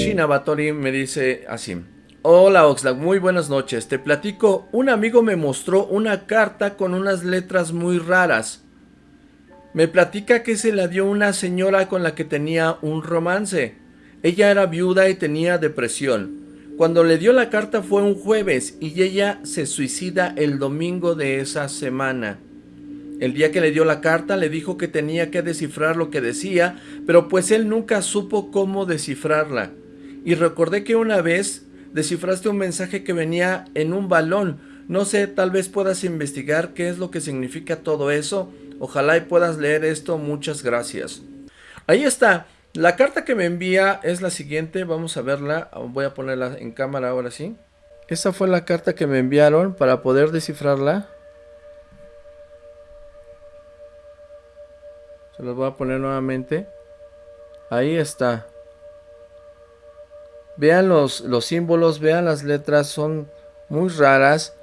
Yoshina Batori me dice así. Hola Oxlack, muy buenas noches. Te platico, un amigo me mostró una carta con unas letras muy raras. Me platica que se la dio una señora con la que tenía un romance. Ella era viuda y tenía depresión. Cuando le dio la carta fue un jueves y ella se suicida el domingo de esa semana. El día que le dio la carta le dijo que tenía que descifrar lo que decía, pero pues él nunca supo cómo descifrarla. Y recordé que una vez descifraste un mensaje que venía en un balón. No sé, tal vez puedas investigar qué es lo que significa todo eso. Ojalá y puedas leer esto. Muchas gracias. Ahí está. La carta que me envía es la siguiente. Vamos a verla. Voy a ponerla en cámara ahora sí. Esta fue la carta que me enviaron para poder descifrarla. Se los voy a poner nuevamente. Ahí está. Vean los, los símbolos, vean las letras, son muy raras.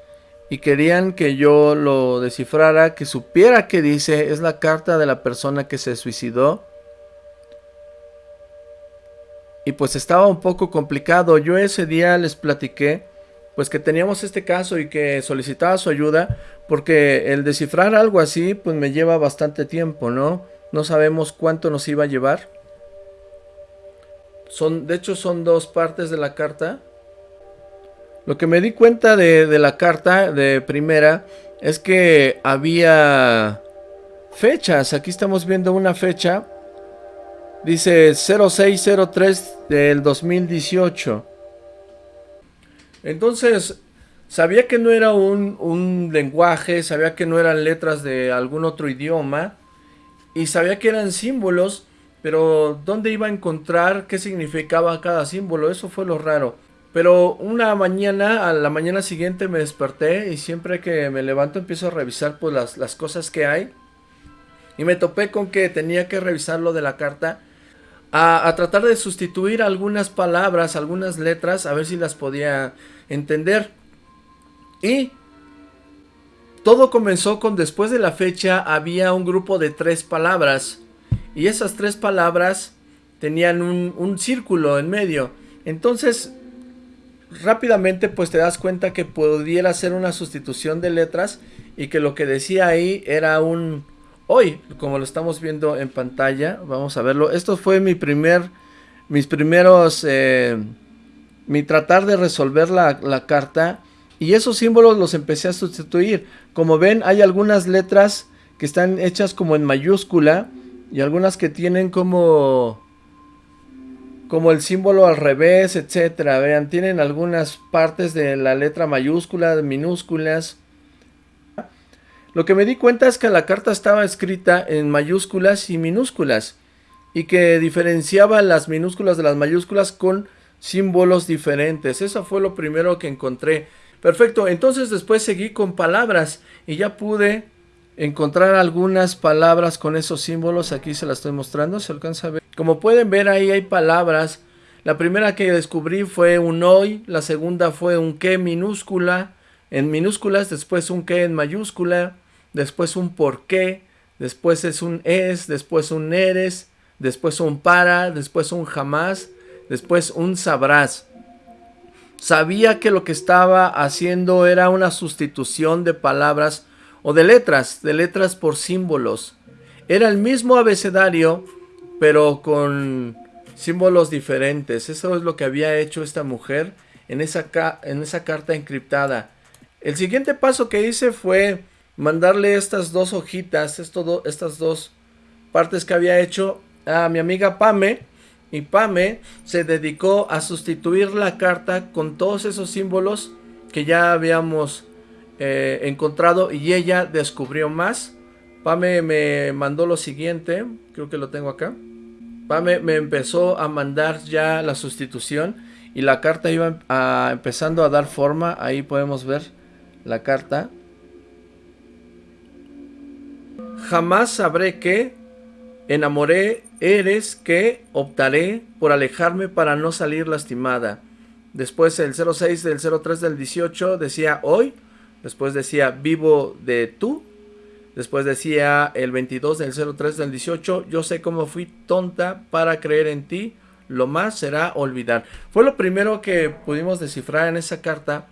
Y querían que yo lo descifrara, que supiera qué dice. Es la carta de la persona que se suicidó. Y pues estaba un poco complicado. Yo ese día les platiqué pues que teníamos este caso y que solicitaba su ayuda. Porque el descifrar algo así pues me lleva bastante tiempo, ¿no? No sabemos cuánto nos iba a llevar. Son, de hecho son dos partes de la carta. Lo que me di cuenta de, la carta de primera es que había fechas. Aquí estamos viendo una fecha. Dice 0603 del 2018. Entonces, sabía que no era un, un, lenguaje, sabía que no eran letras de algún otro idioma. Y sabía que eran símbolos pero ¿dónde iba a encontrar qué significaba cada símbolo? Eso fue lo raro. Pero una mañana, a la mañana siguiente me desperté y siempre que me levanto empiezo a revisar pues las, las cosas que hay. Y me topé con que tenía que revisar lo de la carta. A, a, tratar de sustituir algunas palabras, algunas letras, a ver si las podía entender. Y todo comenzó con después de la fecha había un grupo de tres palabras. Y esas tres palabras tenían un, círculo en medio. Entonces, rápidamente pues te das cuenta que pudiera ser una sustitución de letras y que lo que decía ahí era un hoy, como lo estamos viendo en pantalla, vamos a verlo. Esto fue mi primer, mis primeros, eh, mi tratar de resolver la, la carta y esos símbolos los empecé a sustituir. Como ven, hay algunas letras que están hechas como en mayúscula y algunas que tienen como como el símbolo al revés, etcétera. Vean, tienen algunas partes de la letra mayúscula, minúsculas. Lo que me di cuenta es que la carta estaba escrita en mayúsculas y minúsculas y que diferenciaba las minúsculas de las mayúsculas con símbolos diferentes. Eso fue lo primero que encontré. Perfecto, entonces después seguí con palabras y ya pude encontrar algunas palabras con esos símbolos. Aquí se las estoy mostrando, se alcanza a ver. Como pueden ver ahí hay palabras. La primera que descubrí fue un hoy, la segunda fue un que minúscula, en minúsculas, después un que en mayúscula, después un por qué, después es un es, después un eres, después un para, después un jamás, después un sabrás. Sabía que lo que estaba haciendo era una sustitución de palabras o de letras, de letras por símbolos. Era el mismo abecedario, pero con símbolos diferentes. Eso es lo que había hecho esta mujer en esa, en esa carta encriptada. El siguiente paso que hice fue mandarle estas dos hojitas, estas dos partes que había hecho a mi amiga Pame. Y Pame se dedicó a sustituir la carta con todos esos símbolos que ya habíamos eh, encontrado y ella descubrió más. Pame me mandó lo siguiente, creo que lo tengo acá. Pame me empezó a mandar ya la sustitución y la carta iba empezando a dar forma. Ahí podemos ver la carta. Jamás sabré que enamoré eres que optaré por alejarme para no salir lastimada. Después el 06 del 03 del 18 decía hoy Después decía vivo de tú. Después decía el 22 del 03 del 18. Yo sé cómo fui tonta para creer en ti. Lo más será olvidar. Fue lo primero que pudimos descifrar en esa carta.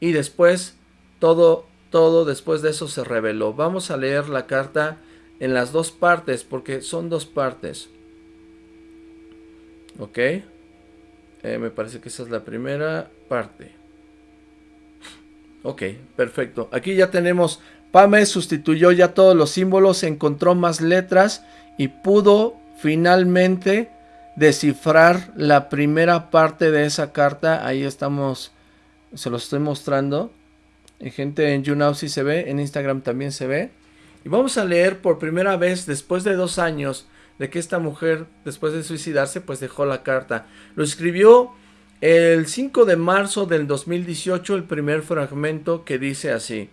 Y después, todo, todo después de eso se reveló. Vamos a leer la carta en las dos partes, porque son dos partes. Ok. Eh, me parece que esa es la primera parte. Ok, perfecto. Aquí ya tenemos, Pame sustituyó ya todos los símbolos, encontró más letras y pudo finalmente descifrar la primera parte de esa carta. Ahí estamos, se lo estoy mostrando. En gente en YouNow sí se ve, en Instagram también se ve. Y vamos a leer por primera vez, después de dos años, de que esta mujer, después de suicidarse, pues dejó la carta. Lo escribió el 5 de marzo del 2018 el primer fragmento que dice así.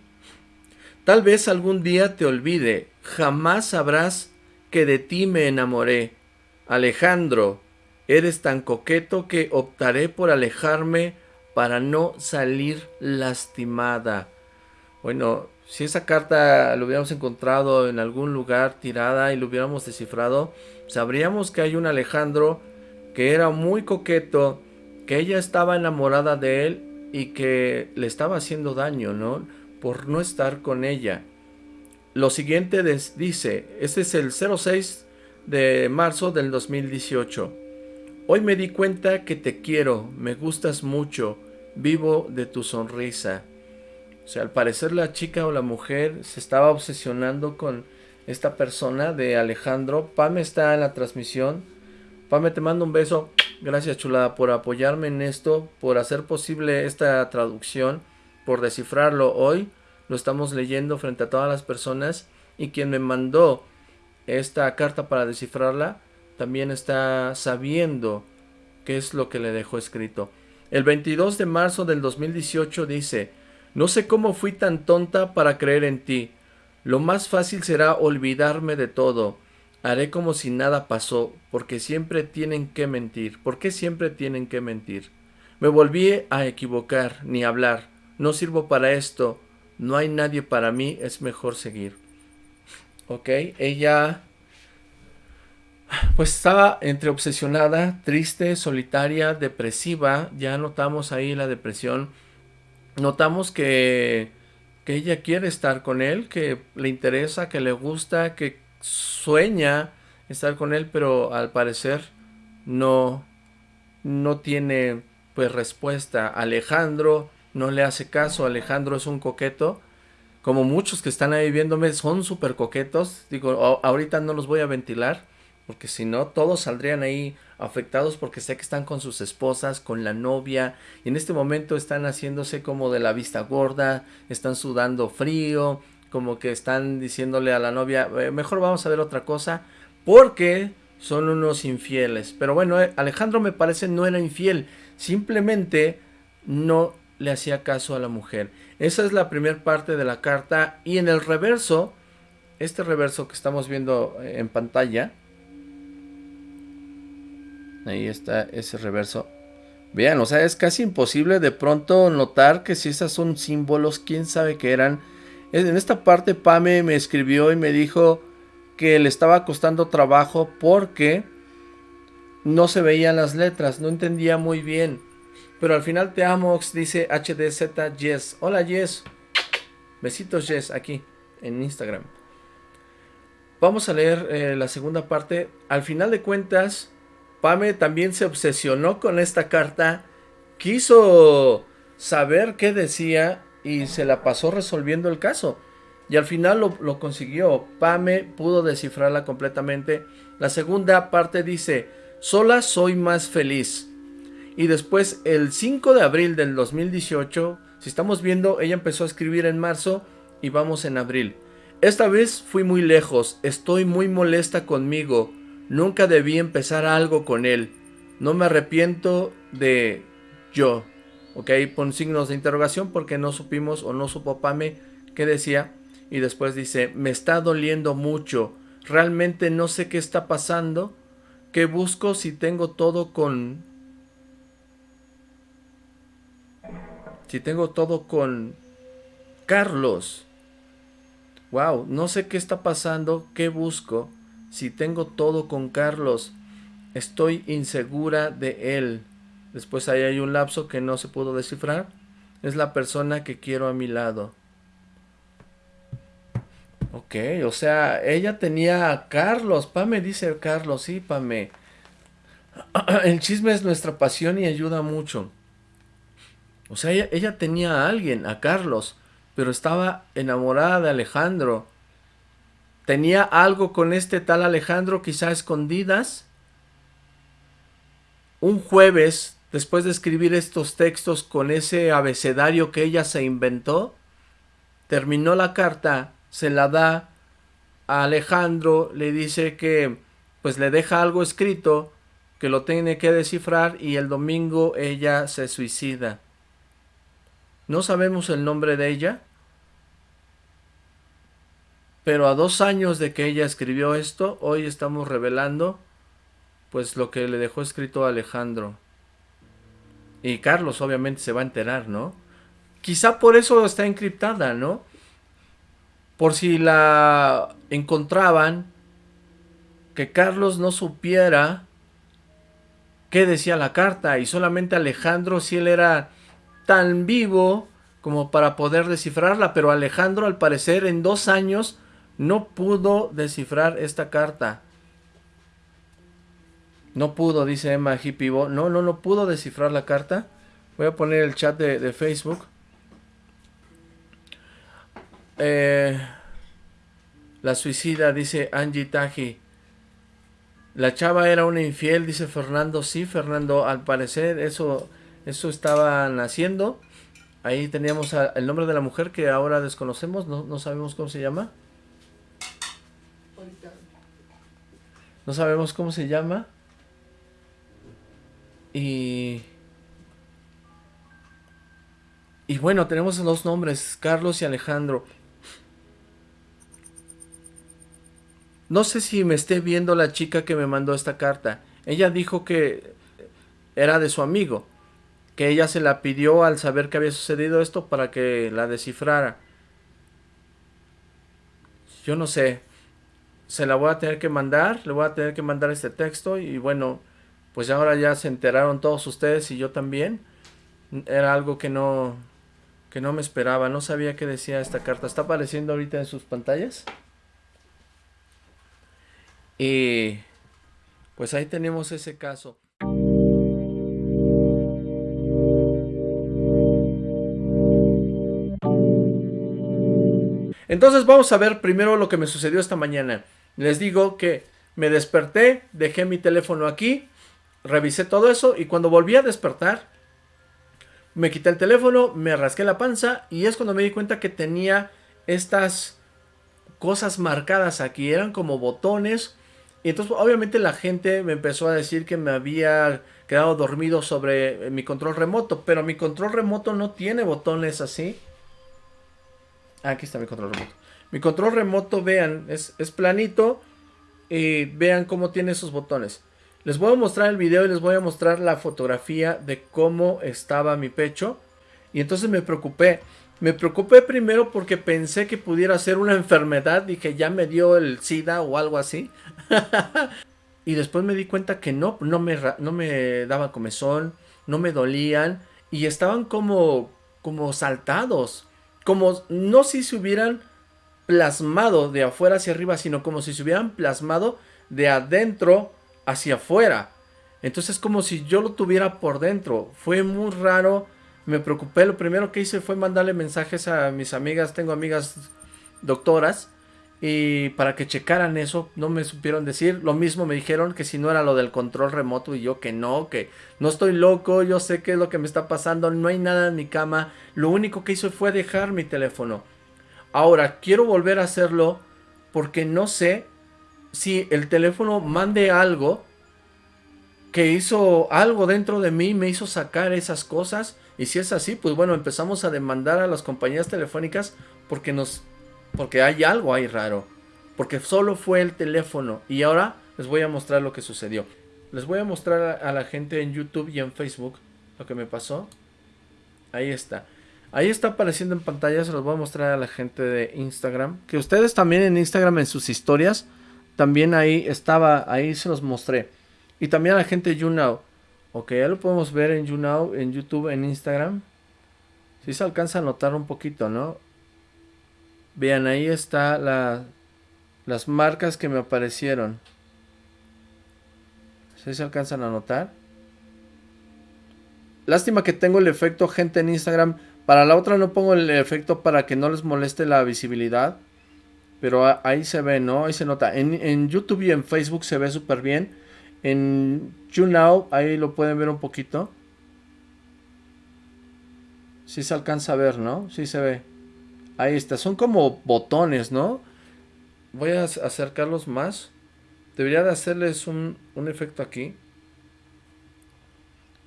Tal vez algún día te olvide, jamás sabrás que de ti me enamoré. Alejandro, eres tan coqueto que optaré por alejarme para no salir lastimada. Bueno, si esa carta lo hubiéramos encontrado en algún lugar tirada y lo hubiéramos descifrado, sabríamos que hay un Alejandro que era muy coqueto que ella estaba enamorada de él y que le estaba haciendo daño, ¿no? Por no estar con ella. Lo siguiente dice, este es el 06 de marzo del 2018. Hoy me di cuenta que te quiero, me gustas mucho, vivo de tu sonrisa. O sea, al parecer la chica o la mujer se estaba obsesionando con esta persona de Alejandro. Pame está en la transmisión. Pame, te mando un beso. Gracias chulada por apoyarme en esto, por hacer posible esta traducción, por descifrarlo hoy. Lo estamos leyendo frente a todas las personas y quien me mandó esta carta para descifrarla también está sabiendo qué es lo que le dejó escrito. El 22 de marzo del 2018 dice, no sé cómo fui tan tonta para creer en ti. Lo más fácil será olvidarme de todo. Haré como si nada pasó, porque siempre tienen que mentir. ¿Por qué siempre tienen que mentir? Me volví a equivocar, ni hablar. No sirvo para esto. No hay nadie para mí, es mejor seguir. Ok, ella pues estaba entre obsesionada, triste, solitaria, depresiva. Ya notamos ahí la depresión. Notamos que, que ella quiere estar con él, que le interesa, que le gusta, que sueña estar con él, pero al parecer no, no tiene pues respuesta. Alejandro no le hace caso, Alejandro es un coqueto, como muchos que están ahí viéndome son súper coquetos, digo, ahorita no los voy a ventilar, porque si no todos saldrían ahí afectados porque sé que están con sus esposas, con la novia, y en este momento están haciéndose como de la vista gorda, están sudando frío, como que están diciéndole a la novia, eh, mejor vamos a ver otra cosa, porque son unos infieles. Pero bueno, eh, Alejandro me parece no era infiel, simplemente no le hacía caso a la mujer. Esa es la primera parte de la carta y en el reverso, este reverso que estamos viendo eh, en pantalla, ahí está ese reverso. Vean, o sea, es casi imposible de pronto notar que si esas son símbolos, quién sabe qué eran en esta parte Pame me escribió y me dijo que le estaba costando trabajo porque no se veían las letras, no entendía muy bien. Pero al final te amo, dice HDZ Yes. Hola Yes. Besitos Yes aquí en Instagram. Vamos a leer eh, la segunda parte. Al final de cuentas, Pame también se obsesionó con esta carta. Quiso saber qué decía y se la pasó resolviendo el caso. Y al final lo, consiguió. Pame pudo descifrarla completamente. La segunda parte dice, sola soy más feliz. Y después el 5 de abril del 2018, si estamos viendo, ella empezó a escribir en marzo y vamos en abril. Esta vez fui muy lejos, estoy muy molesta conmigo, nunca debí empezar algo con él. No me arrepiento de yo. Ok, pon signos de interrogación porque no supimos o no supo Pame qué decía. Y después dice, me está doliendo mucho. Realmente no sé qué está pasando. ¿Qué busco si tengo todo con... Si tengo todo con... Carlos. Wow, no sé qué está pasando, qué busco, si tengo todo con Carlos. Estoy insegura de él. Después ahí hay un lapso que no se pudo descifrar. Es la persona que quiero a mi lado. Ok, o sea, ella tenía a Carlos. Pame dice Carlos, sí, Pame. El chisme es nuestra pasión y ayuda mucho. O sea, ella, ella, tenía a alguien, a Carlos, pero estaba enamorada de Alejandro. Tenía algo con este tal Alejandro, quizá escondidas. Un jueves, después de escribir estos textos con ese abecedario que ella se inventó, terminó la carta, se la da a Alejandro, le dice que pues le deja algo escrito, que lo tiene que descifrar y el domingo ella se suicida. No sabemos el nombre de ella, pero a dos años de que ella escribió esto, hoy estamos revelando pues lo que le dejó escrito a Alejandro. Y Carlos obviamente se va a enterar, ¿no? Quizá por eso está encriptada, ¿no? Por si la encontraban, que Carlos no supiera qué decía la carta y solamente Alejandro si él era tan vivo como para poder descifrarla, pero Alejandro al parecer en dos años no pudo descifrar esta carta. No pudo, dice Emma Hippibo. No, no, no pudo descifrar la carta. Voy a poner el chat de, Facebook. Eh, la suicida, dice Angie Taji. La chava era una infiel, dice Fernando. Sí, Fernando, al parecer eso, eso estaban haciendo. Ahí teníamos el nombre de la mujer que ahora desconocemos, no, no sabemos cómo se llama. No sabemos cómo se llama. Y... Y bueno, tenemos los nombres, Carlos y Alejandro. No sé si me esté viendo la chica que me mandó esta carta. Ella dijo que era de su amigo. Que ella se la pidió al saber que había sucedido esto para que la descifrara. Yo no sé se la voy a tener que mandar, le voy a tener que mandar este texto y bueno, pues ahora ya se enteraron todos ustedes y yo también. Era algo que no, que no me esperaba, no sabía qué decía esta carta. ¿Está apareciendo ahorita en sus pantallas? Y pues ahí tenemos ese caso. Entonces vamos a ver primero lo que me sucedió esta mañana. Les digo que me desperté, dejé mi teléfono aquí, revisé todo eso y cuando volví a despertar, me quité el teléfono, me rasqué la panza y es cuando me di cuenta que tenía estas cosas marcadas aquí, eran como botones. Y entonces obviamente la gente me empezó a decir que me había quedado dormido sobre mi control remoto, pero mi control remoto no tiene botones así. Aquí está mi control remoto. Mi control remoto, vean, es, planito. Y vean cómo tiene esos botones. Les voy a mostrar el video y les voy a mostrar la fotografía de cómo estaba mi pecho. Y entonces me preocupé. Me preocupé primero porque pensé que pudiera ser una enfermedad que ya me dio el SIDA o algo así. y después me di cuenta que no, no me, no me daba comezón, no me dolían y estaban como, como saltados como no si se hubieran plasmado de afuera hacia arriba, sino como si se hubieran plasmado de adentro hacia afuera. Entonces como si yo lo tuviera por dentro. Fue muy raro, me preocupé. Lo primero que hice fue mandarle mensajes a mis amigas, tengo amigas doctoras, y para que checaran eso, no me supieron decir. Lo mismo me dijeron que si no era lo del control remoto y yo que no, que no estoy loco, yo sé qué es lo que me está pasando, no hay nada en mi cama. Lo único que hizo fue dejar mi teléfono. Ahora, quiero volver a hacerlo porque no sé si el teléfono mande algo que hizo algo dentro de mí, me hizo sacar esas cosas. Y si es así, pues bueno, empezamos a demandar a las compañías telefónicas porque nos porque hay algo ahí raro. Porque solo fue el teléfono. Y ahora les voy a mostrar lo que sucedió. Les voy a mostrar a la gente en YouTube y en Facebook lo que me pasó. Ahí está. Ahí está apareciendo en pantalla. Se los voy a mostrar a la gente de Instagram. Que ustedes también en Instagram en sus historias. También ahí estaba. Ahí se los mostré. Y también a la gente de YouNow. Ok, ya lo podemos ver en YouNow, en YouTube, en Instagram. Si se alcanza a notar un poquito, ¿no? Vean, ahí está la, las marcas que me aparecieron. Si se alcanzan a notar? Lástima que tengo el efecto gente en Instagram. Para la otra no pongo el efecto para que no les moleste la visibilidad. Pero ahí se ve, ¿no? Ahí se nota. En, YouTube y en Facebook se ve súper bien. En YouNow, ahí lo pueden ver un poquito. Si se alcanza a ver, ¿no? Sí se ve. Ahí está. Son como botones, ¿no? Voy a acercarlos más. Debería de hacerles un, un efecto aquí.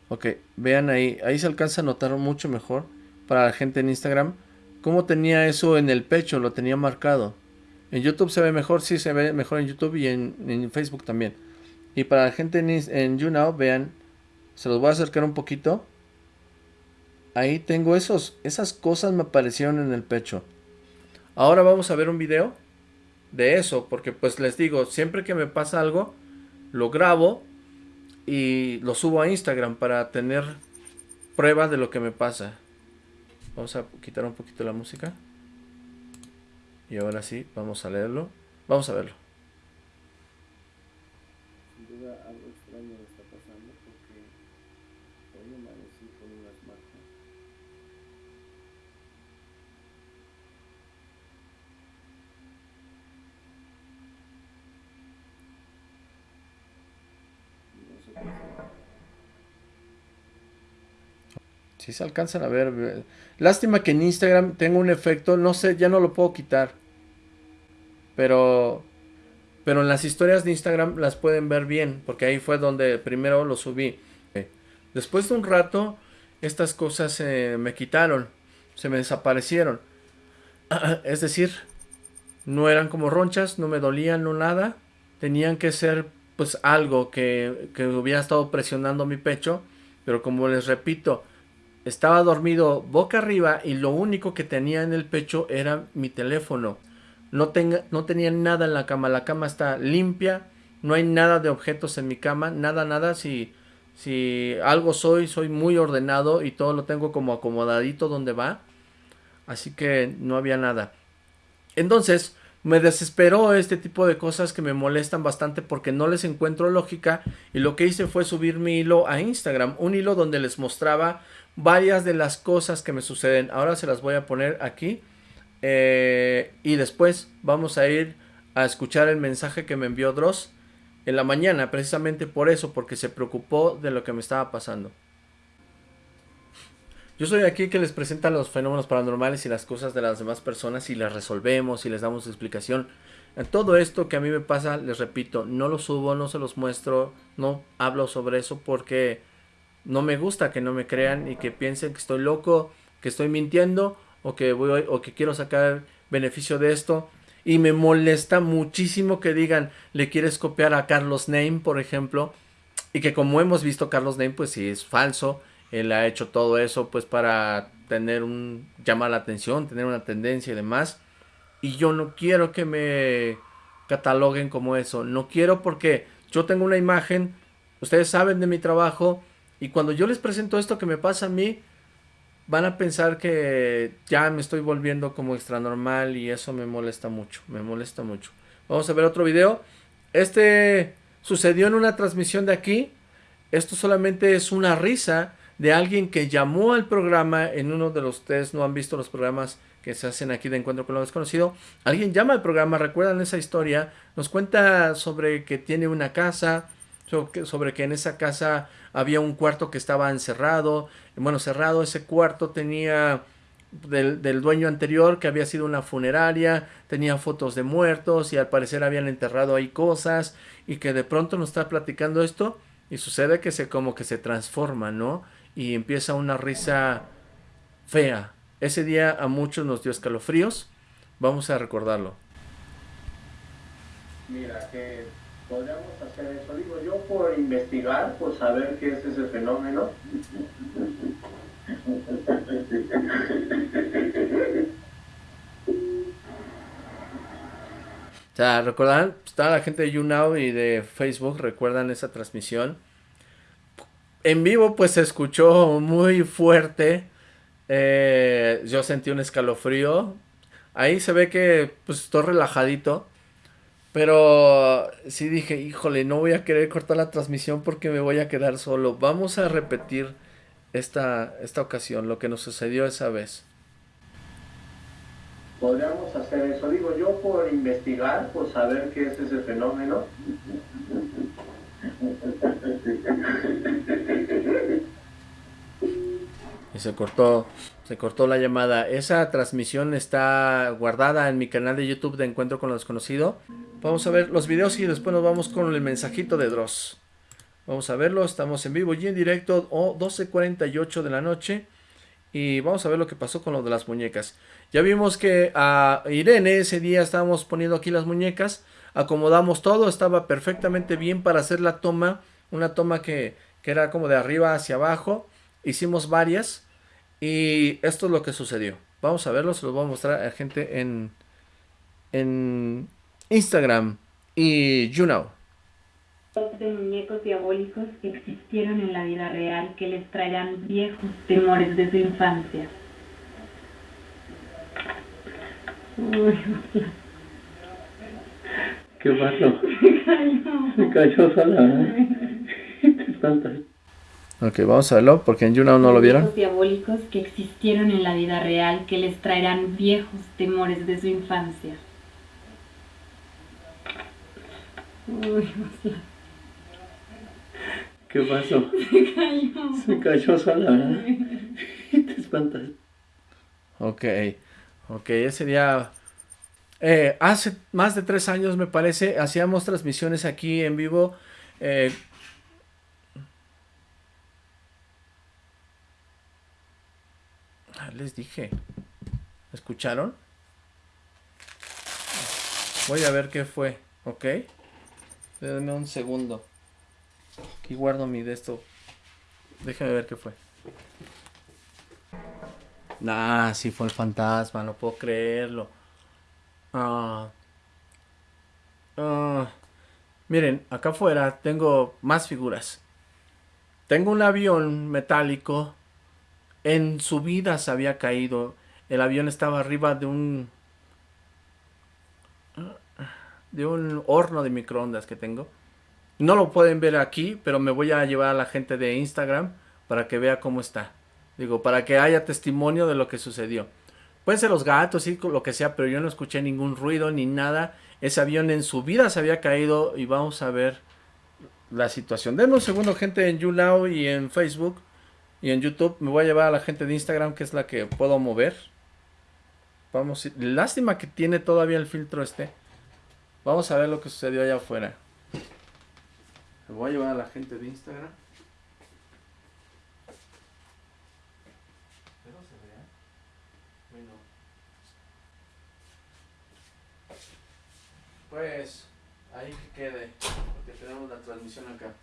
Ok, vean ahí. Ahí se alcanza a notar mucho mejor. Para la gente en Instagram. Cómo tenía eso en el pecho. Lo tenía marcado. En YouTube se ve mejor, sí se ve mejor en YouTube y en, Facebook también. Y para la gente en, en YouNow, vean, se los voy a acercar un poquito. Ahí tengo esos, esas cosas me aparecieron en el pecho. Ahora vamos a ver un video de eso, porque pues les digo, siempre que me pasa algo, lo grabo y lo subo a Instagram para tener pruebas de lo que me pasa. Vamos a quitar un poquito la música. Y ahora sí, vamos a leerlo. Vamos a verlo. Sin duda algo extraño está pasando porque hoy amanecí con unas marcas. No sé Si se alcanzan a ver. Lástima que en Instagram tengo un efecto, no sé, ya no lo puedo quitar. Pero pero en las historias de Instagram las pueden ver bien, porque ahí fue donde primero lo subí. Después de un rato, estas cosas se me quitaron, se me desaparecieron. Es decir, no eran como ronchas, no me dolían, no nada. Tenían que ser pues algo que, que hubiera estado presionando mi pecho. Pero como les repito, estaba dormido boca arriba y lo único que tenía en el pecho era mi teléfono. No, no tenía nada en la cama, la cama está limpia, no hay nada de objetos en mi cama, nada, nada. Si, si algo soy, soy muy ordenado y todo lo tengo como acomodadito donde va. Así que no había nada. Entonces, me desesperó este tipo de cosas que me molestan bastante porque no les encuentro lógica y lo que hice fue subir mi hilo a Instagram, un hilo donde les mostraba varias de las cosas que me suceden. Ahora se las voy a poner aquí. Eh, y después vamos a ir a escuchar el mensaje que me envió Dross en la mañana, precisamente por eso, porque se preocupó de lo que me estaba pasando. Yo soy aquí que les presenta los fenómenos paranormales y las cosas de las demás personas y las resolvemos y les damos explicación. En todo esto que a mí me pasa, les repito, no lo subo, no se los muestro, no hablo sobre eso porque no me gusta que no me crean y que piensen que estoy loco, que estoy mintiendo o que voy o que quiero sacar beneficio de esto. Y me molesta muchísimo que digan, le quieres copiar a Carlos Name, por ejemplo. Y que como hemos visto, Carlos Name, pues sí es falso. Él ha hecho todo eso, pues para tener un, llamar la atención, tener una tendencia y demás. Y yo no quiero que me cataloguen como eso. No quiero porque yo tengo una imagen, ustedes saben de mi trabajo, y cuando yo les presento esto que me pasa a mí, van a pensar que ya me estoy volviendo como extra normal y eso me molesta mucho, me molesta mucho. Vamos a ver otro video. Este sucedió en una transmisión de aquí. Esto solamente es una risa de alguien que llamó al programa en uno de los ustedes no han visto los programas que se hacen aquí de Encuentro con lo Desconocido. Alguien llama al programa, recuerdan esa historia, nos cuenta sobre que tiene una casa, sobre que en esa casa había un cuarto que estaba encerrado, bueno, cerrado, ese cuarto tenía del, del, dueño anterior que había sido una funeraria, tenía fotos de muertos y al parecer habían enterrado ahí cosas y que de pronto nos está platicando esto y sucede que se como que se transforma, ¿no? Y empieza una risa fea. Ese día a muchos nos dio escalofríos, vamos a recordarlo. Mira, que podríamos hacer eso. Digo, yo por investigar, por saber qué es ese fenómeno. sea, recordan, está la gente de YouNow y de Facebook, recuerdan esa transmisión. En vivo pues se escuchó muy fuerte. Eh, yo sentí un escalofrío. Ahí se ve que pues estoy relajadito. Pero sí dije, híjole, no voy a querer cortar la transmisión porque me voy a quedar solo. Vamos a repetir esta, esta ocasión, lo que nos sucedió esa vez. Podríamos hacer eso, digo yo, por investigar, por saber qué es ese fenómeno. Y se cortó, se cortó la llamada. Esa transmisión está guardada en mi canal de YouTube de Encuentro con lo Desconocido. Vamos a ver los videos y después nos vamos con el mensajito de Dross. Vamos a verlo, estamos en vivo y en directo, o 12.48 de la noche. Y vamos a ver lo que pasó con lo de las muñecas. Ya vimos que a Irene ese día estábamos poniendo aquí las muñecas. Acomodamos todo, estaba perfectamente bien para hacer la toma. Una toma que, que era como de arriba hacia abajo. Hicimos varias. Y esto es lo que sucedió. Vamos a verlo, se los voy a mostrar a gente en, en Instagram y YouNow. De muñecos diabólicos que existieron en la vida real que les traerán viejos temores de su infancia. ¿Qué pasó? Se cayó sola. Te espantas. Ok, vamos a verlo porque en YouNow no lo vieron. diabólicos que existieron en la vida real que les traerán viejos temores de su infancia. ¿Qué pasó? Se cayó. Se cayó sola. Te espantas. Ok, ok, ese día... Eh, hace más de tres años me parece, hacíamos transmisiones aquí en vivo eh, les dije. ¿Escucharon? Voy a ver qué fue, ¿ok? Denme un segundo. Aquí guardo mi de esto. Déjenme ver qué fue. Nah, sí fue el fantasma, no puedo creerlo. Ah. Ah. Miren, acá afuera tengo más figuras. Tengo un avión metálico en su vida se había caído. El avión estaba arriba de un... De un horno de microondas que tengo. No lo pueden ver aquí, pero me voy a llevar a la gente de Instagram para que vea cómo está. Digo, para que haya testimonio de lo que sucedió. Pueden ser los gatos y lo que sea, pero yo no escuché ningún ruido ni nada. Ese avión en su vida se había caído y vamos a ver la situación. Denme un segundo, gente, en YouNow y en Facebook. Y en YouTube me voy a llevar a la gente de Instagram, que es la que puedo mover. Vamos, lástima que tiene todavía el filtro este. Vamos a ver lo que sucedió allá afuera. Me voy a llevar a la gente de Instagram. Pues, ahí que quede, porque tenemos la transmisión acá.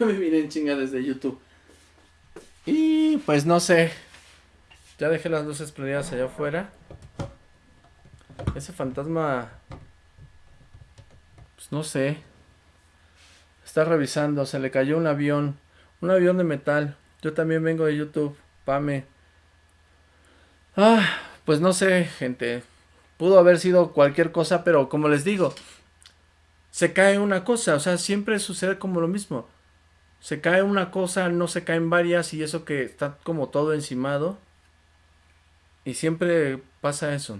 Me vine en chinga desde YouTube. Y pues no sé. Ya dejé las luces prendidas allá afuera. Ese fantasma... Pues no sé. Está revisando. Se le cayó un avión. Un avión de metal. Yo también vengo de YouTube. Pame. Ah, pues no sé, gente. Pudo haber sido cualquier cosa, pero como les digo, se cae una cosa. O sea, siempre sucede como lo mismo se cae una cosa, no se caen varias y eso que está como todo encimado. Y siempre pasa eso.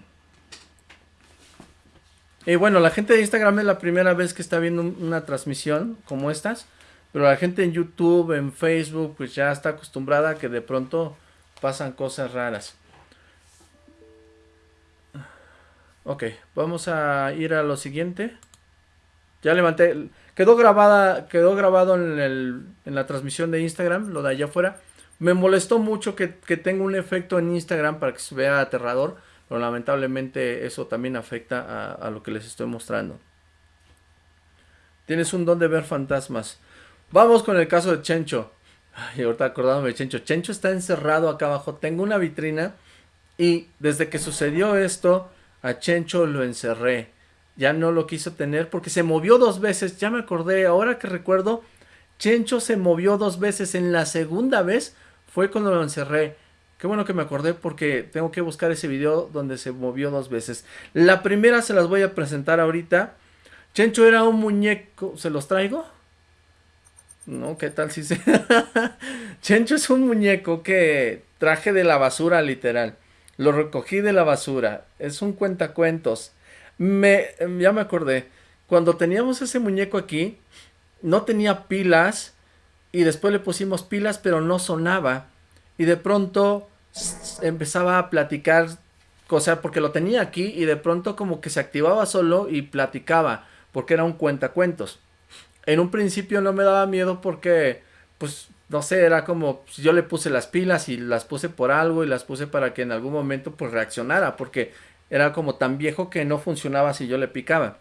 Y bueno, la gente de Instagram es la primera vez que está viendo una transmisión como estas. Pero la gente en YouTube, en Facebook, pues ya está acostumbrada a que de pronto pasan cosas raras. Ok, vamos a ir a lo siguiente. Ya levanté, Quedó grabada, quedó grabado en, la transmisión de Instagram, lo de allá afuera. Me molestó mucho que, tenga un efecto en Instagram para que se vea aterrador, pero lamentablemente eso también afecta a, lo que les estoy mostrando. Tienes un don de ver fantasmas. Vamos con el caso de Chencho. Ay, ahorita acordándome de Chencho. Chencho está encerrado acá abajo. Tengo una vitrina y desde que sucedió esto, a Chencho lo encerré. Ya no lo quiso tener porque se movió dos veces, ya me acordé, ahora que recuerdo, Chencho se movió dos veces, en la segunda vez fue cuando lo encerré. Qué bueno que me acordé porque tengo que buscar ese video donde se movió dos veces. La primera se las voy a presentar ahorita. Chencho era un muñeco, ¿se los traigo? No, ¿qué tal si se...? Chencho es un muñeco que traje de la basura literal. Lo recogí de la basura. Es un cuentacuentos. Me, ya me acordé. Cuando teníamos ese muñeco aquí, no tenía pilas. Y después le pusimos pilas, pero no sonaba. Y de pronto empezaba a platicar. O sea, porque lo tenía aquí y de pronto como que se activaba solo y platicaba. Porque era un cuentacuentos. En un principio no me daba miedo porque, pues, no sé, era como, pues, yo le puse las pilas y las puse por algo y las puse para que en algún momento pues reaccionara, porque era como tan viejo que no funcionaba si yo le picaba.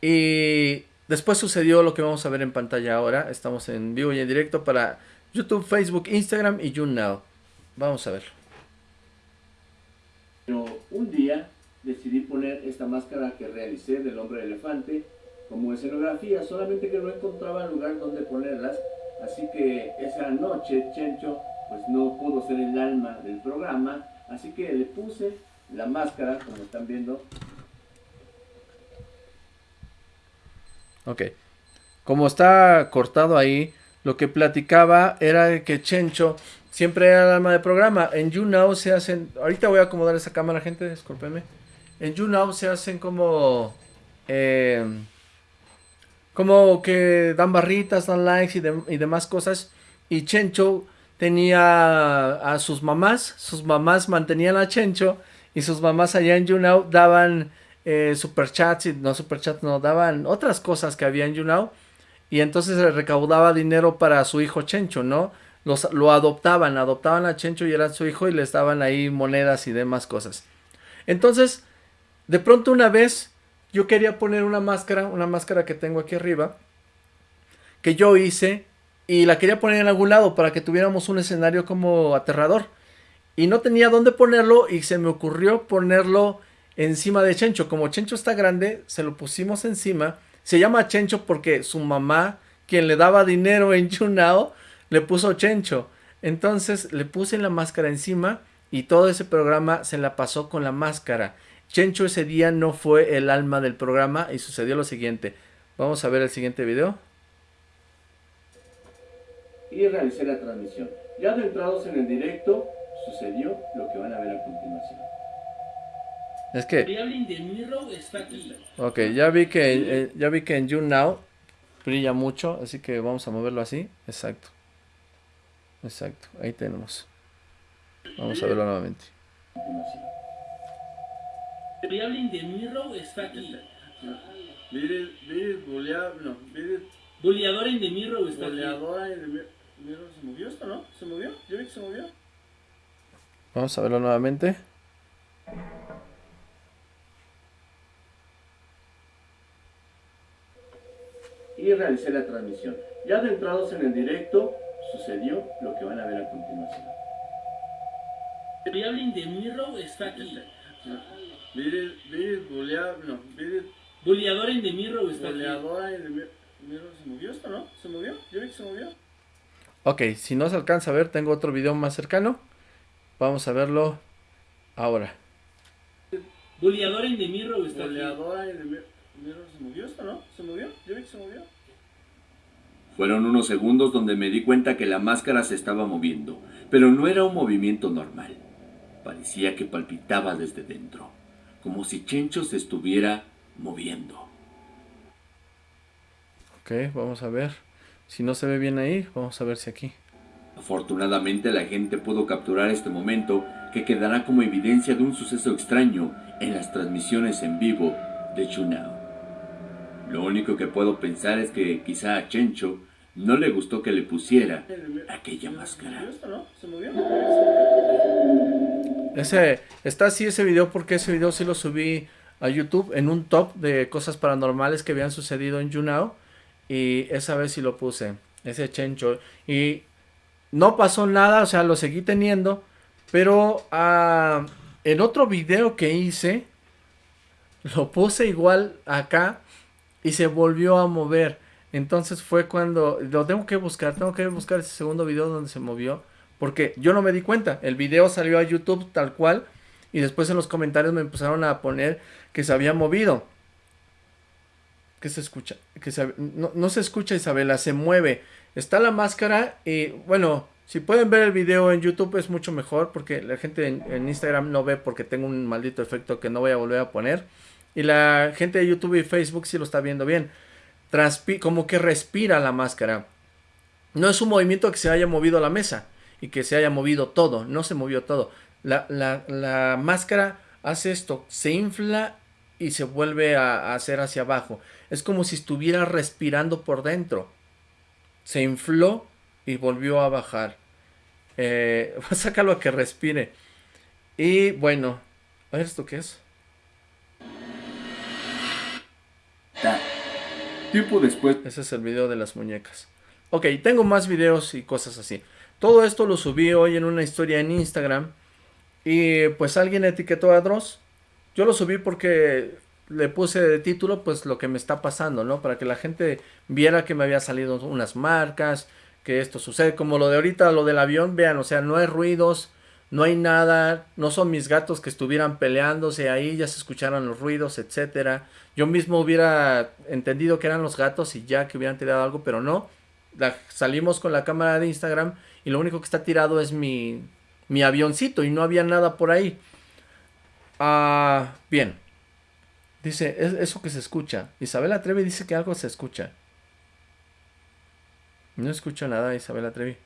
Y después sucedió lo que vamos a ver en pantalla ahora. Estamos en vivo y en directo para YouTube, Facebook, Instagram y YouNow. Vamos a ver. Pero un día decidí poner esta máscara que realicé del hombre elefante como escenografía, solamente que no encontraba lugar donde ponerlas Así que esa noche Chencho pues no pudo ser el alma del programa, así que le puse la máscara, como están viendo. Ok. Como está cortado ahí, lo que platicaba era que Chencho siempre era el alma del programa. En YouNow se hacen... Ahorita voy a acomodar esa cámara, gente, discúlpeme. En YouNow se hacen como... Eh, como que dan barritas, dan likes y, demás cosas. Y Chencho tenía a sus mamás, sus mamás mantenían a Chencho y sus mamás allá en YouNow daban eh, superchats, y no superchats, no, daban otras cosas que había en YouNow y entonces se recaudaba dinero para su hijo Chencho, ¿no? Los, lo adoptaban, adoptaban a Chencho y era su hijo y les daban ahí monedas y demás cosas. Entonces, de pronto una vez yo quería poner una máscara, una máscara que tengo aquí arriba, que yo hice y la quería poner en algún lado para que tuviéramos un escenario como aterrador. Y no tenía dónde ponerlo y se me ocurrió ponerlo encima de Chencho. Como Chencho está grande, se lo pusimos encima. Se llama Chencho porque su mamá, quien le daba dinero en Chunao, le puso Chencho. Entonces le puse la máscara encima y todo ese programa se la pasó con la máscara. Chencho ese día no fue el alma del programa y sucedió lo siguiente. Vamos a ver el siguiente video. Y realicé la transmisión. Ya adentrados en el directo, sucedió lo que van a ver a continuación. Es que... Ok, ya vi que, eh, ya vi que en YouNow brilla mucho, así que vamos a moverlo así. Exacto. Exacto, ahí tenemos. Vamos a verlo nuevamente. Variable de Mirror está aquí. Mire, mire, no. Boleadora en de Mirror está Boleadora de Mirror, ¿se movió esto, no? ¿Se movió? Yo vi que se movió. Vamos a verlo nuevamente. Y realicé la transmisión. Ya adentrados en el directo, sucedió lo que van a ver a continuación. Variable de Mirror está aquí. No, en Mirror está Boleadora en de Mirror, ¿se movió esto, no? ¿Se movió? Yo vi que se movió. Ok, si no se alcanza a ver, tengo otro video más cercano. Vamos a verlo ahora. Boleadora en de Mirror está Boleadora en de Mirror, ¿se movió esto, no? ¿Se movió? Yo vi que se movió. Fueron unos segundos donde me di cuenta que la máscara se estaba moviendo, pero no era un movimiento normal. Parecía que palpitaba desde dentro, como si Chencho se estuviera moviendo. Ok, vamos a ver. Si no se ve bien ahí, vamos a ver si aquí. Afortunadamente la gente pudo capturar este momento que quedará como evidencia de un suceso extraño en las transmisiones en vivo de Chunao. Lo único que puedo pensar es que quizá a Chencho no le gustó que le pusiera aquella máscara. Ese, está así ese video porque ese video sí lo subí a YouTube en un top de cosas paranormales que habían sucedido en YouNow. Y esa vez sí lo puse, ese chencho. Y no pasó nada, o sea, lo seguí teniendo. Pero ah, en otro video que hice, Lo puse igual acá y se volvió a mover. Entonces fue cuando lo tengo que buscar, tengo que buscar ese segundo video donde se movió. Porque yo no me di cuenta. El video salió a YouTube tal cual. Y después en los comentarios me empezaron a poner que se había movido. Que se escucha. Que no, no se escucha Isabela, se mueve. Está la máscara y bueno, si pueden ver el video en YouTube es mucho mejor porque la gente en, Instagram no ve porque tengo un maldito efecto que no voy a volver a poner. Y la gente de YouTube y Facebook sí lo está viendo bien. como que respira la máscara. No es un movimiento que se haya movido la mesa y que se haya movido todo. No se movió todo. La, máscara hace esto. Se infla y se vuelve a hacer hacia abajo. Es como si estuviera respirando por dentro. Se infló y volvió a bajar. Eh, sácalo a que respire. Y bueno, a ver esto qué es. Tiempo después. Ese es el video de las muñecas. Ok, tengo más videos y cosas así. Todo esto lo subí hoy en una historia en Instagram. Y pues alguien etiquetó a Dross. Yo lo subí porque le puse de título pues lo que me está pasando, ¿no? Para que la gente viera que me había salido unas marcas, que esto sucede. Como lo de ahorita, lo del avión, vean, o sea, no hay ruidos, no hay nada, no son mis gatos que estuvieran peleándose ahí, ya se escucharon los ruidos, etcétera. Yo mismo hubiera entendido que eran los gatos y ya que hubieran tirado algo, pero no. salimos con la cámara de Instagram y lo único que está tirado es mi, mi avioncito y no había nada por ahí. Ah, bien. Dice, es eso que se escucha. Isabela Trevi dice que algo se escucha. No escucho nada, Isabela Trevi.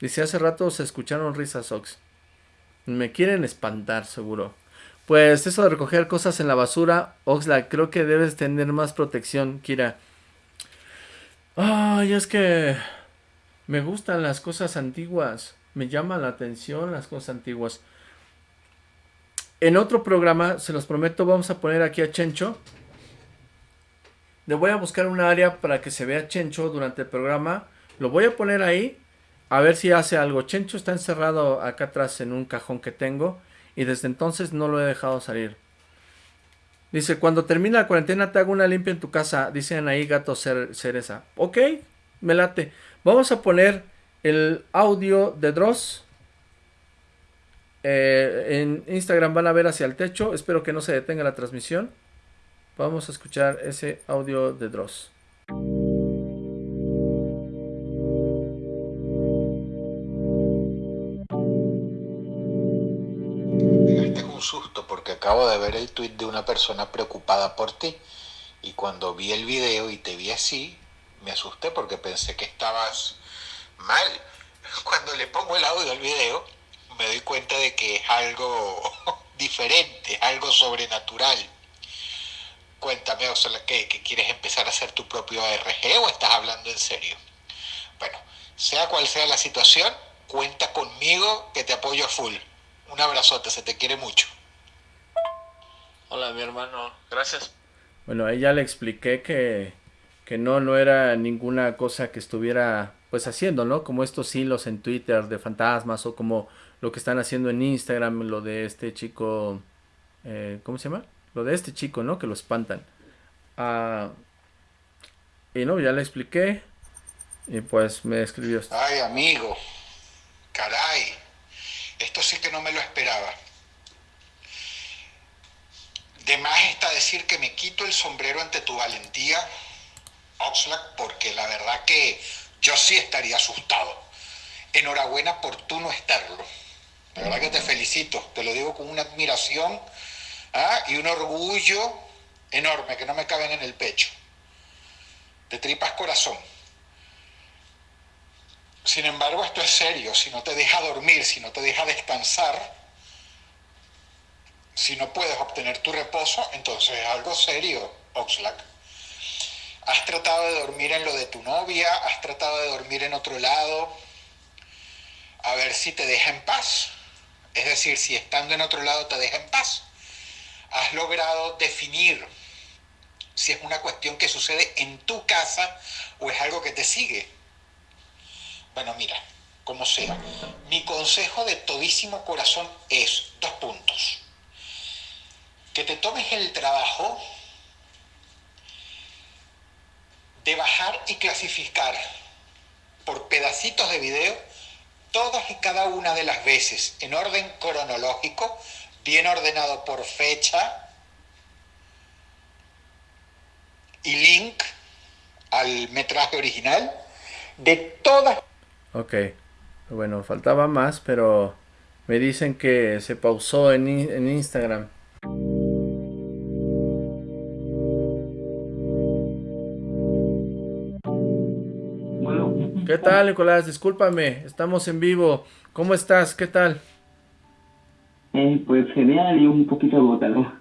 Dice, hace rato se escucharon risas, Ox. Me quieren espantar, seguro. Pues eso de recoger cosas en la basura, Oxlack, creo que debes tener más protección, Kira. Ay, es que me gustan las cosas antiguas. Me llaman la atención las cosas antiguas. En otro programa, se los prometo, vamos a poner aquí a Chencho le voy a buscar un área para que se vea Chencho durante el programa. Lo voy a poner ahí. A ver si hace algo. Chencho está encerrado acá atrás en un cajón que tengo. Y desde entonces no lo he dejado salir. Dice, cuando termina la cuarentena te hago una limpia en tu casa. Dicen ahí gato cereza. Ok, me late. Vamos a poner el audio de Dross. Eh, en Instagram van a ver hacia el techo. Espero que no se detenga la transmisión. Vamos a escuchar ese audio de Dross. Un susto porque acabo de ver el tweet de una persona preocupada por ti y cuando vi el video y te vi así, me asusté porque pensé que estabas mal. Cuando le pongo el audio al video, me doy cuenta de que es algo diferente, algo sobrenatural. Cuéntame, o sea, ¿qué, quieres empezar a hacer tu propio ARG o estás hablando en serio? Bueno, sea cual sea la situación, cuenta conmigo que te apoyo a full. Un abrazote, se te quiere mucho. Hola, mi hermano, gracias. Bueno, ahí ya le expliqué que, que no, no era ninguna cosa que estuviera pues haciendo, ¿no? Como estos hilos en Twitter de fantasmas o como lo que están haciendo en Instagram, lo de este chico, eh, ¿cómo se llama? Lo de este chico, ¿no? Que lo espantan. Ah, y no, ya le expliqué. Y pues me escribió. Ay, amigo. Caray. Esto sí que no me lo esperaba. De más está decir que me quito el sombrero ante tu valentía, Oxlack, porque la verdad que yo sí estaría asustado. Enhorabuena por tú no estarlo. La verdad que te felicito. Te lo digo con una admiración ¿ah? y un orgullo enorme que no me caben en el pecho, de tripas corazón. Sin embargo, esto es serio, si no te deja dormir, si no te deja descansar, si no puedes obtener tu reposo, entonces es algo serio, Oxlack. ¿Has tratado de dormir en lo de tu novia? ¿Has tratado de dormir en otro lado? A ver si te deja en paz. Es decir, si estando en otro lado te deja en paz has logrado definir si es una cuestión que sucede en tu casa o es algo que te sigue. Bueno, mira, como sea, mi consejo de todísimo corazón es dos puntos. que te tomes el trabajo de bajar y clasificar por pedacitos de video todas y cada una de las veces en orden cronológico, bien ordenado por fecha y link al metraje original de todas. Ok, bueno, faltaba más, pero me dicen que se pausó en, en Instagram. ¿Qué tal, Nicolás? Discúlpame, estamos en vivo. ¿Cómo estás? ¿Qué tal? Eh, pues genial y un poquito agotado.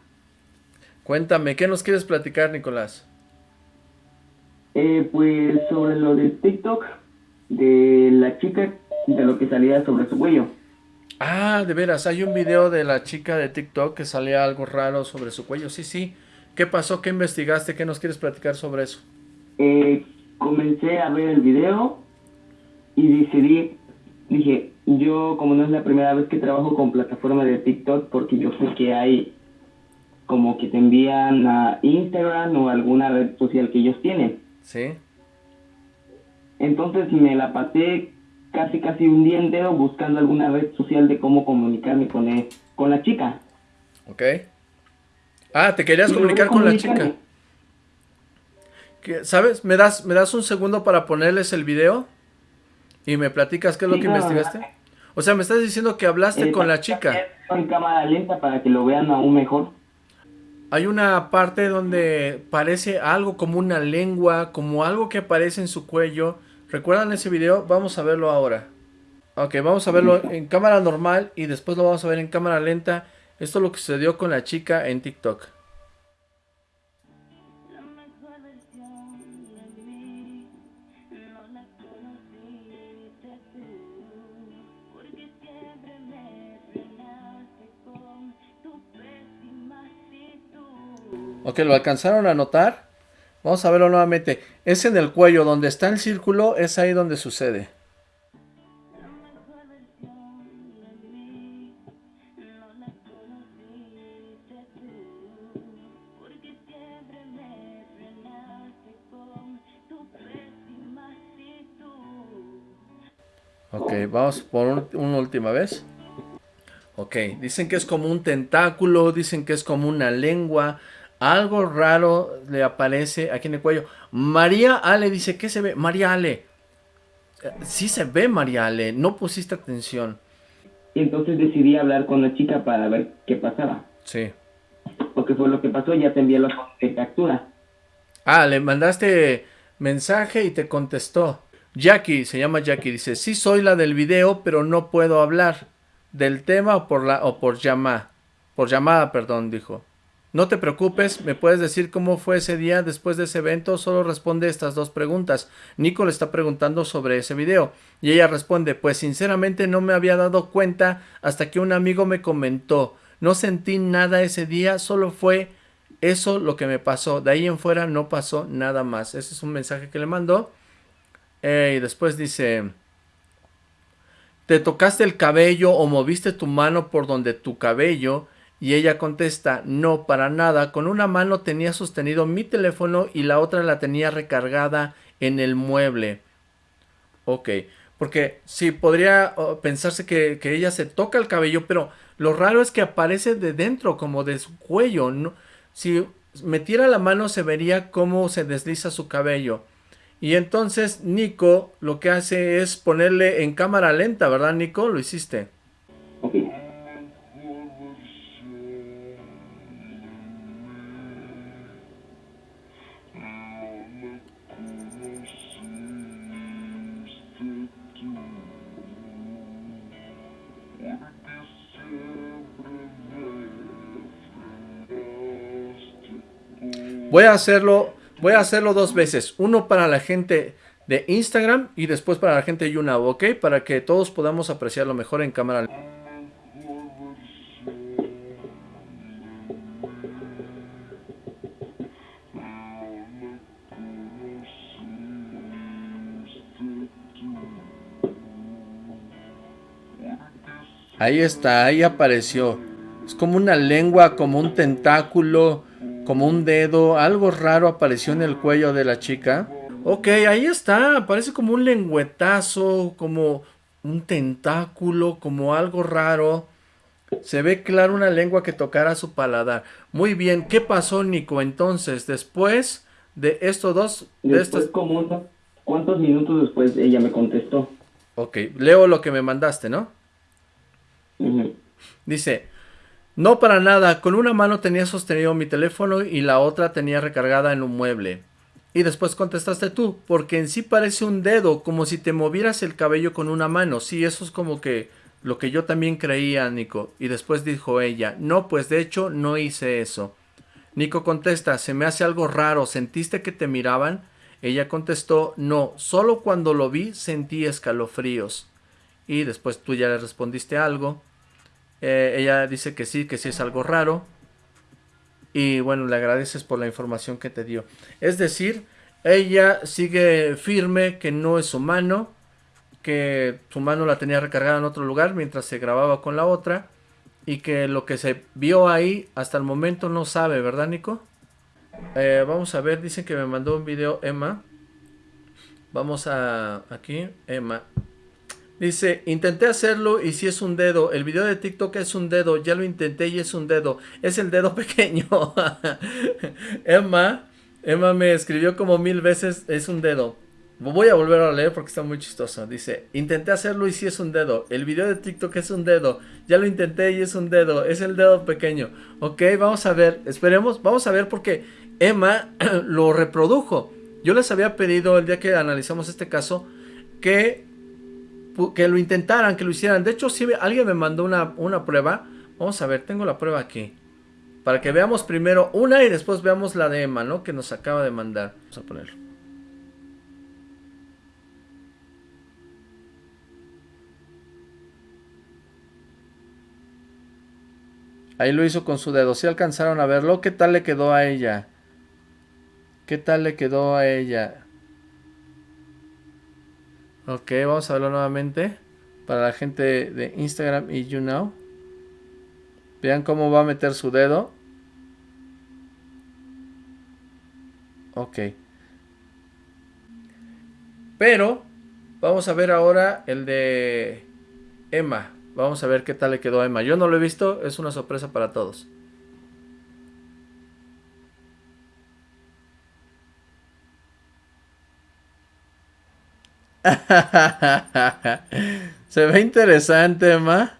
Cuéntame, ¿qué nos quieres platicar, Nicolás? Eh, pues sobre lo de TikTok, de la chica, de lo que salía sobre su cuello. Ah, de veras, hay un video de la chica de TikTok que salía algo raro sobre su cuello. Sí, sí. ¿Qué pasó? ¿Qué investigaste? ¿Qué nos quieres platicar sobre eso? Eh, comencé a ver el video y decidí, dije, yo como no es la primera vez que trabajo con plataforma de TikTok, porque yo sé que hay como que te envían a Instagram o alguna red social que ellos tienen. Sí. Entonces me la pasé casi casi un día entero buscando alguna red social de cómo comunicarme con, él, con la chica. Ok. Ah, te querías comunicar con la chica. ¿Sabes? ¿Me das, ¿Me das un segundo para ponerles el video? Y me platicas qué es lo que investigaste. O sea, me estás diciendo que hablaste con la chica. En cámara lenta para que lo vean aún mejor. Hay una parte donde parece algo como una lengua, como algo que aparece en su cuello. ¿Recuerdan ese video? Vamos a verlo ahora. Ok, vamos a verlo en cámara normal y después lo vamos a ver en cámara lenta. Esto es lo que sucedió con la chica en TikTok. Ok, lo alcanzaron a notar. Vamos a verlo nuevamente. Es en el cuello, donde está el círculo, es ahí donde sucede. Ok, vamos por una última vez. Ok, dicen que es como un tentáculo, dicen que es como una lengua, algo raro le aparece aquí en el cuello. María Ale dice, ¿qué se ve? María Ale. Sí se ve, María Ale. No pusiste atención. Y entonces decidí hablar con la chica para ver qué pasaba. Sí. Porque fue lo que pasó, ya te envié la captura. Ah, le mandaste mensaje y te contestó. Jackie, se llama Jackie, dice, sí soy la del video, pero no puedo hablar del tema o por, la, o por llamada. Por llamada, perdón, dijo. No te preocupes, me puedes decir cómo fue ese día después de ese evento, solo responde estas dos preguntas. Nico le está preguntando sobre ese video y ella responde, pues sinceramente no me había dado cuenta hasta que un amigo me comentó. No sentí nada ese día, solo fue eso lo que me pasó. De ahí en fuera no pasó nada más. Ese es un mensaje que le mandó. Eh, y después dice, ¿te tocaste el cabello o moviste tu mano por donde tu cabello? Y ella contesta, no, para nada, con una mano tenía sostenido mi teléfono y la otra la tenía recargada en el mueble. Ok, porque sí, podría pensarse que, ella se toca el cabello, pero lo raro es que aparece de dentro, como de su cuello. ¿no? Si metiera la mano se vería cómo se desliza su cabello. Y entonces Nico lo que hace es ponerle en cámara lenta, ¿verdad Nico? Lo hiciste. Voy a hacerlo, voy a hacerlo dos veces. Uno para la gente de Instagram y después para la gente de YouNow, ¿ok? Para que todos podamos apreciarlo mejor en cámara. Ahí está, ahí apareció. Es como una lengua, como un tentáculo, como un dedo. Algo raro apareció en el cuello de la chica. Ok, ahí está. Parece como un lengüetazo, como un tentáculo, como algo raro. Se ve claro una lengua que tocara su paladar. Muy bien, ¿qué pasó, Nico? Entonces, después de estos dos... De Después, estos... como unos cuantos minutos después, ella me contestó. Ok, leo lo que me mandaste, ¿no? Dice, no para nada, con una mano tenía sostenido mi teléfono y la otra tenía recargada en un mueble. Y después contestaste tú, porque en sí parece un dedo, como si te movieras el cabello con una mano. Sí, eso es como que lo que yo también creía, Nico. Y después dijo ella, no, pues de hecho no hice eso. Nico contesta, se me hace algo raro, ¿sentiste que te miraban? Ella contestó, no, solo cuando lo vi sentí escalofríos. Y después tú ya le respondiste algo. Eh, ella dice que sí, que sí es algo raro. Y bueno, le agradeces por la información que te dio. Es decir, ella sigue firme que no es su mano, que su mano la tenía recargada en otro lugar mientras se grababa con la otra. Y que lo que se vio ahí hasta el momento no sabe, ¿verdad, Nico? Eh, vamos a ver, dicen que me mandó un video Emma. Vamos a aquí, Emma. Dice, intenté hacerlo y si es un dedo. El video de TikTok es un dedo. Ya lo intenté y es un dedo. Es el dedo pequeño. Emma, Emma me escribió como mil veces, es un dedo. Voy a volver a leer porque está muy chistoso. Dice, intenté hacerlo y si es un dedo. El video de TikTok es un dedo. Ya lo intenté y es un dedo. Es el dedo pequeño. Ok, vamos a ver. Esperemos. Vamos a ver porque Emma lo reprodujo. Yo les había pedido el día que analizamos este caso que, que lo intentaran, que lo hicieran. De hecho, si alguien me mandó una, una prueba. Vamos a ver, tengo la prueba aquí. Para que veamos primero una y después veamos la de Emma, ¿no? Que nos acaba de mandar. Vamos a ponerlo. Ahí lo hizo con su dedo. Si alcanzaron a verlo, ¿qué tal le quedó a ella? ¿Qué tal le quedó a ella? Ok, vamos a verlo nuevamente. Para la gente de Instagram y YouNow. Vean cómo va a meter su dedo. Ok. Pero, vamos a ver ahora el de Emma. Vamos a ver qué tal le quedó a Emma. Yo no lo he visto, es una sorpresa para todos. Se ve interesante, Emma.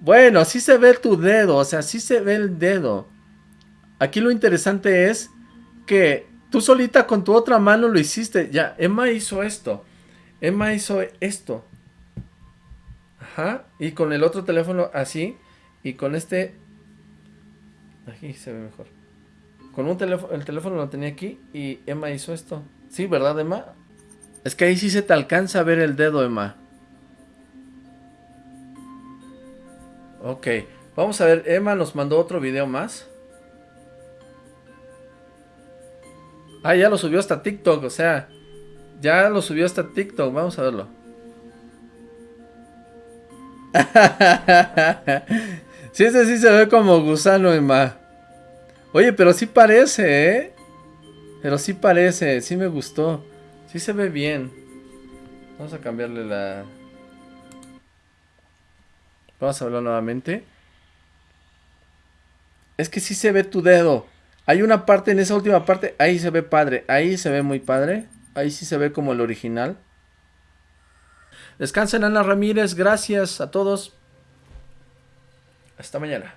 Bueno, sí se ve tu dedo, o sea, sí se ve el dedo. Aquí lo interesante es que tú solita con tu otra mano lo hiciste. Ya, Emma hizo esto. Emma hizo esto. Ajá. Y con el otro teléfono así. Y con este... Aquí se ve mejor. Con un teléfono, el teléfono lo tenía aquí y Emma hizo esto. Sí, ¿verdad, Emma? Es que ahí sí se te alcanza a ver el dedo, Emma. Ok, vamos a ver, Emma nos mandó otro video más. Ah, ya lo subió hasta TikTok, o sea, ya lo subió hasta TikTok, vamos a verlo. sí, ese sí se ve como gusano, Emma. Oye, pero sí parece, ¿eh? Pero sí parece, sí me gustó. Sí se ve bien. Vamos a cambiarle la... Vamos a verlo nuevamente. Es que sí se ve tu dedo. Hay una parte en esa última parte. Ahí se ve padre. Ahí se ve muy padre. Ahí sí se ve como el original. Descansen Ana Ramírez. Gracias a todos. Hasta mañana.